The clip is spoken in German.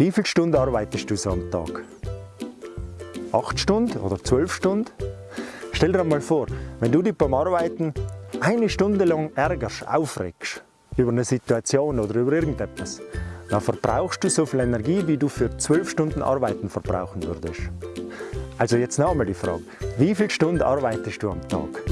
Wie viele Stunden arbeitest du so am Tag? 8 Stunden oder 12 Stunden? Stell dir einmal vor, wenn du dich beim Arbeiten eine Stunde lang ärgerst, aufregst über eine Situation oder über irgendetwas, dann verbrauchst du so viel Energie, wie du für 12 Stunden Arbeiten verbrauchen würdest. Also jetzt noch einmal die Frage, wie viele Stunden arbeitest du am Tag?